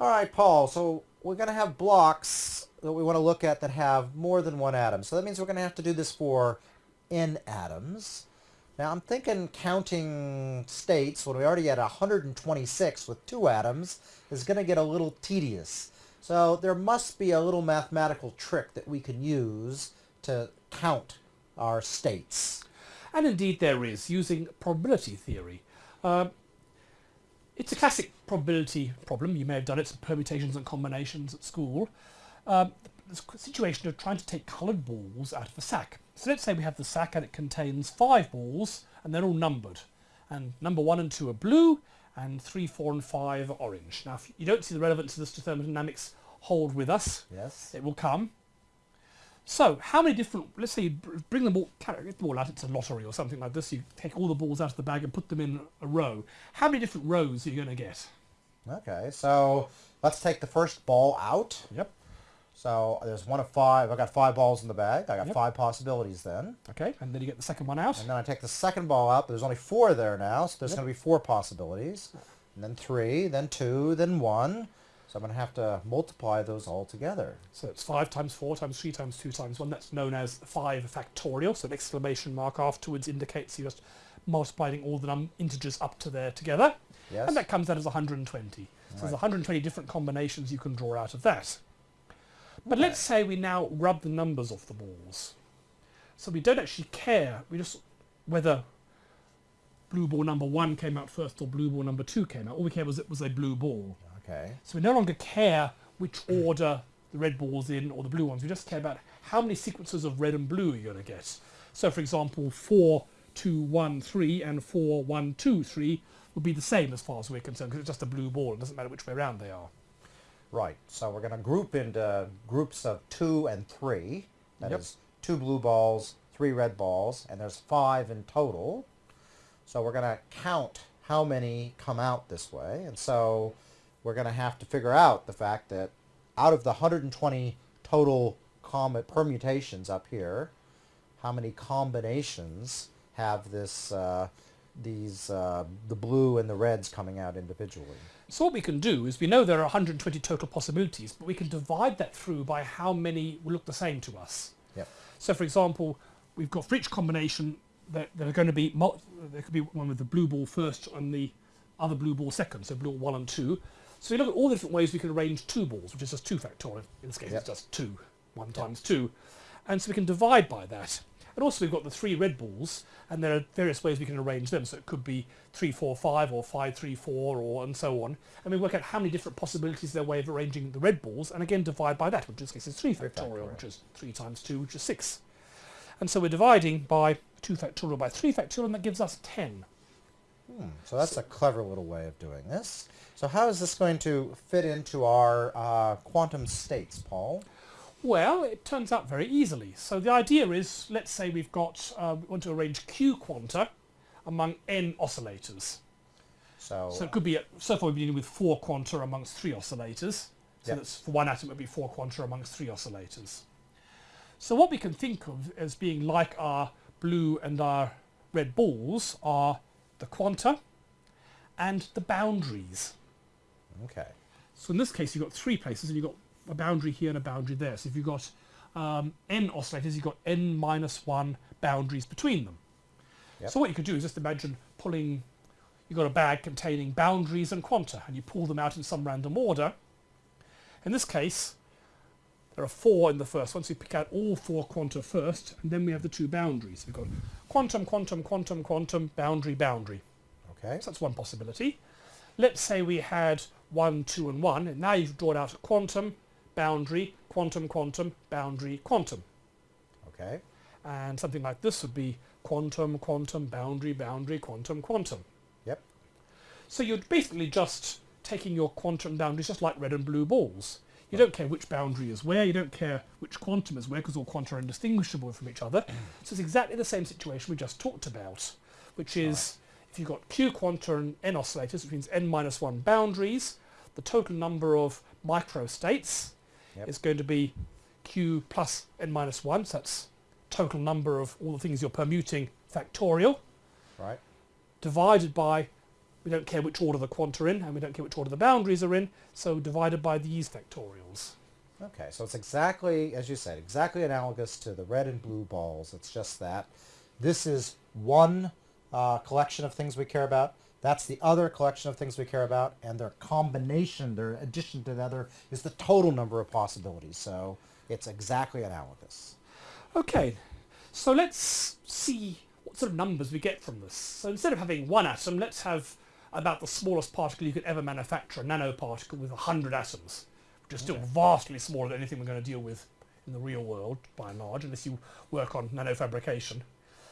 All right, Paul, so we're going to have blocks that we want to look at that have more than one atom. So that means we're going to have to do this for n atoms. Now I'm thinking counting states when we already had 126 with two atoms is going to get a little tedious. So there must be a little mathematical trick that we can use to count our states. And indeed there is, using probability theory. Uh, it's a classic probability problem. You may have done it, some permutations and combinations at school. Um, the situation of trying to take coloured balls out of a sack. So let's say we have the sack and it contains five balls and they're all numbered. And number one and two are blue and three, four and five are orange. Now if you don't see the relevance of this to thermodynamics, hold with us. Yes. It will come. So, how many different, let's say you bring the ball, get the ball out, it's a lottery or something like this, you take all the balls out of the bag and put them in a row. How many different rows are you going to get? Okay, so let's take the first ball out. Yep. So there's one of five, I've got five balls in the bag, I got Yep. five possibilities then. Okay, and then you get the second one out. And then I take the second ball out, there's only four there now, so there's Yep. going to be four possibilities. And then three, then two, then one. So I'm going to have to multiply those all together. So it's 5 times 4 times 3 times 2 times 1. That's known as 5 factorial. So an exclamation mark afterwards indicates you're just multiplying all the integers up to there together. Yes? And that comes out as 120. So there's 120 different combinations you can draw out of that. But let's say we now rub the numbers off the balls. So we don't actually care. We just whether blue ball number one came out first or blue ball number two came out. All we care was it was a blue ball. Okay. So we no longer care which order the red ball's in or the blue ones. We just care about how many sequences of red and blue you're going to get. So for example, 4, 2, 1, 3 and 4, 1, 2, 3 would be the same as far as we're concerned because it's just a blue ball. It doesn't matter which way around they are. Right. So we're going to group into groups of two and three. That is Yep. two blue balls, three red balls, and there's five in total. So we're going to count how many come out this way. And so we're going to have to figure out the fact that out of the 120 total permutations up here, how many combinations have this, uh, these, uh, the blue and the reds coming out individually? So what we can do is we know there are 120 total possibilities, but we can divide that through by how many will look the same to us. Yep. So for example, we've got for each combination that there are going to be, there could be one with the blue ball first and the other blue ball second, so blue one and two. So we look at all the different ways we can arrange two balls, which is just two factorial. In this case, Yep. it's just two, one times two. And so we can divide by that. And also we've got the three red balls, and there are various ways we can arrange them. So it could be three, four, five, or five, three, four, or and so on. And we work out how many different possibilities there are way of arranging the red balls, and again divide by that, which in this case is three Three factorial, factorial. which is three times two, which is six. And so we're dividing by 2 factorial by 3 factorial, and that gives us 10. So that's a clever little way of doing this. So how is this going to fit into our uh, quantum states, Paul? Well, it turns out very easily. So the idea is, let's say we've got, uh, we want to arrange q quanta among n oscillators. So, So it could be, a, so far we've been dealing with 4 quanta amongst 3 oscillators. So Yep. that's for one atom it would be 4 quanta amongst 3 oscillators. So what we can think of as being like our blue and our red balls are the quanta and the boundaries. okay. So in this case, you've got three places, and you've got a boundary here and a boundary there. So if you've got um, n oscillators, you've got n minus one boundaries between them. Yep. So what you could do is just imagine pulling, you've got a bag containing boundaries and quanta, and you pull them out in some random order. In this case, there are four in the first one, so you pick out all four quanta first, and then we have the two boundaries. We've got quantum, quantum, quantum, quantum, boundary, boundary. Okay. So that's one possibility. Let's say we had 1, 2 and 1, and now you've drawn out a quantum, boundary, quantum, quantum, boundary, quantum. Okay. And something like this would be quantum, quantum, boundary, boundary, quantum, quantum. Yep. So you're basically just taking your quantum boundaries just like red and blue balls. You don't care which boundary is where, you don't care which quantum is where because all quanta are indistinguishable from each other. Mm. so it's exactly the same situation we just talked about, which is if you've got q quanta and n oscillators, which means n minus 1 boundaries, the total number of microstates Yep. is going to be q plus n minus 1, so that's total number of all the things you're permuting factorial, Right. divided by We don't care which order the quanta are in, and we don't care which order the boundaries are in, so divided by these factorials. Okay, so it's exactly, as you said, exactly analogous to the red and blue balls. It's just that this is one uh, collection of things we care about. That's the other collection of things we care about, and their combination, their addition to the other, is the total number of possibilities. So it's exactly analogous. Okay, so let's see what sort of numbers we get from this. So instead of having one atom, let's have about the smallest particle you could ever manufacture, a nanoparticle with 100 atoms, which is still Okay. vastly smaller than anything we're going to deal with in the real world, by and large, unless you work on nanofabrication.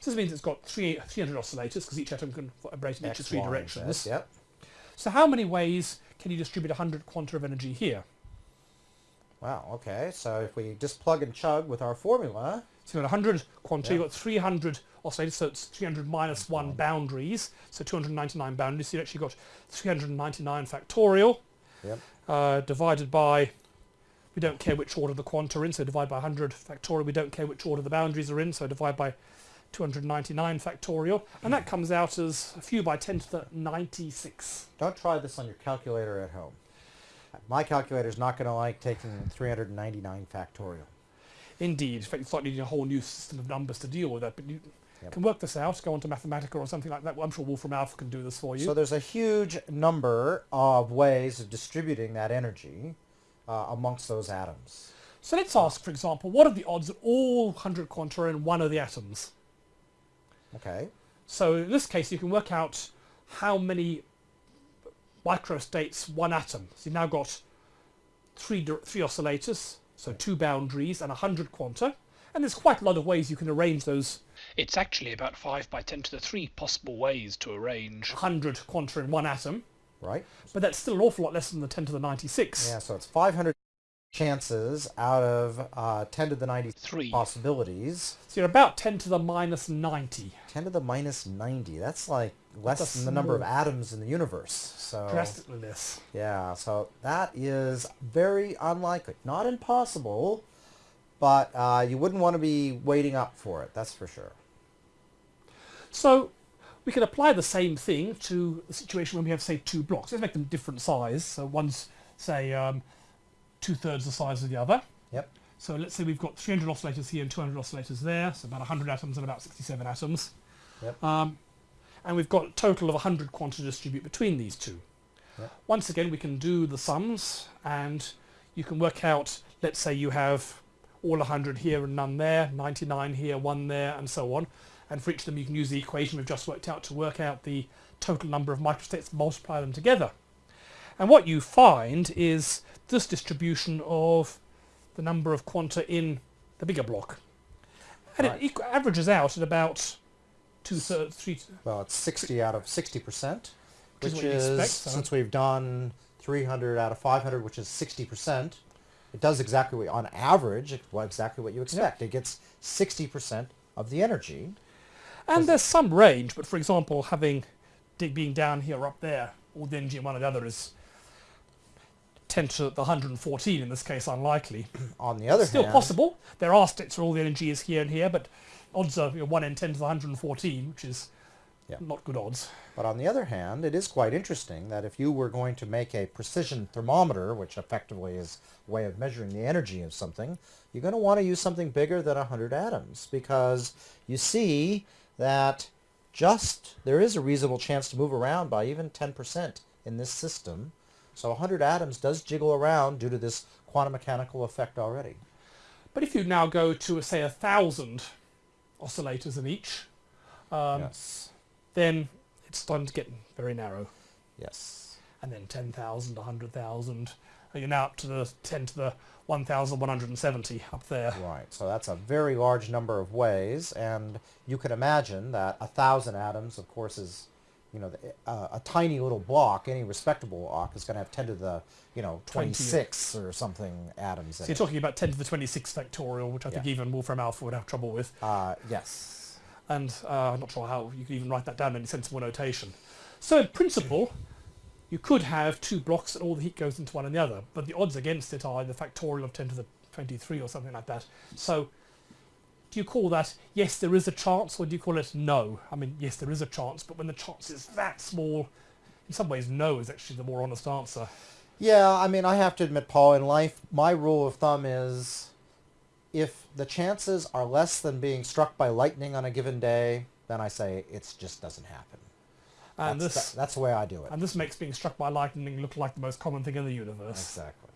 So this means it's got three, 300 oscillators, because each atom can vibrate in each of three directions. Z, Yep. So how many ways can you distribute 100 quanta of energy here? Wow, okay. So if we just plug and chug with our formula, So you've got 100 quanta, Yeah. you've got 300 oscillators, so it's 300 minus 1 boundaries, so 299 boundaries. So you've actually got 399 factorial Yep. uh, divided by, we don't care which order the quanta are in, so divide by 100 factorial. We don't care which order the boundaries are in, so divide by 299 factorial. And that comes out as a few by 10 to the 96. don't try this on your calculator at home. My calculator is not going to like taking 399 factorial. Indeed. In fact, you start needing a whole new system of numbers to deal with that. But you Yep. can work this out, go on to Mathematica or something like that. I'm sure Wolfram Alpha can do this for you. So there's a huge number of ways of distributing that energy uh, amongst those atoms. So let's ask, for example, what are the odds that all 100 quanta are in one of the atoms? Okay. So in this case, you can work out how many microstates one atom. So you've now got three, three oscillators, so two boundaries and 100 quanta. And there's quite a lot of ways you can arrange those It's actually about 5 by 10 to the 3 possible ways to arrange. 100 quanta in one atom. Right? But that's still an awful lot less than the 10 to the 96. Yeah, so it's 500 chances out of uh, 10 to the 93 possibilities. So you're about 10 to the minus 90. 10 to the minus 90. That's like less That's than the number of atoms in the universe. So Drastically less. yeah, so that is very unlikely. Not impossible, but uh, you wouldn't want to be waiting up for it. That's for sure. So we can apply the same thing to the situation when we have, say, two blocks. Let's make them different size. So one's, say, um, two-thirds the size of the other. Yep. So let's say we've got 300 oscillators here and 200 oscillators there, so about 100 atoms and about 67 atoms. Yep. Um, and we've got a total of 100 quanta to distribute between these two. Yep. Once again, we can do the sums, and you can work out, let's say you have all 100 here and none there, 99 here, 1 there, and so on. And for each of them, you can use the equation we've just worked out to work out the total number of microstates, multiply them together. And what you find is this distribution of the number of quanta in the bigger block. And Right. it equ- averages out at about two thirds, three, Well, it's 60 out of 60%, Which is which what you is, expect, since we've done 300 out of 500, which is 60%, it does exactly what, on average, exactly what you expect. It gets 60% of the energy. And there's some range, but for example, having dig being down here or up there, or the energy in one or the other is 10 to the 114 in this case, unlikely. On the other Still hand, possible. There are states where all the energy is here and here, but odds are you know, 1 in 10 to the 114, which is Yeah. not good odds. But on the other hand, it is quite interesting that if you were going to make a precision thermometer, which effectively is a way of measuring the energy of something, you're going to want to use something bigger than 100 atoms because you see that just there is a reasonable chance to move around by even 10% in this system. So 100 atoms does jiggle around due to this quantum mechanical effect already. But if you now go to, say, a thousand oscillators in each, um, yes. then it's starting to get very narrow. Yes. And then 10,000, 100,000, uh, you're now up to the 10 to the 1,170 up there. Right, so that's a very large number of ways, and you can imagine that a thousand atoms, of course, is, you know, the, uh, a tiny little block. Any respectable block is going to have 10 to the, you know, 20. 26 or something atoms So in you're it. talking about 10 to the 26 factorial, which I think even Wolfram Alpha would have trouble with. Uh, yes. And uh, I'm not sure how you could even write that down in any sensible notation. So in principle, you could have two blocks and all the heat goes into one and the other, but the odds against it are the factorial of 10 to the 23 or something like that. So do you call that yes, there is a chance, or do you call it no? I mean, yes, there is a chance, but when the chance is that small, in some ways, no is actually the more honest answer. Yeah, I mean, I have to admit, Paul, in life, my rule of thumb is if the chances are less than being struck by lightning on a given day, then I say it just doesn't happen. And that's, this that- that's the way I do it. and this makes being struck by lightning look like the most common thing in the universe. Exactly.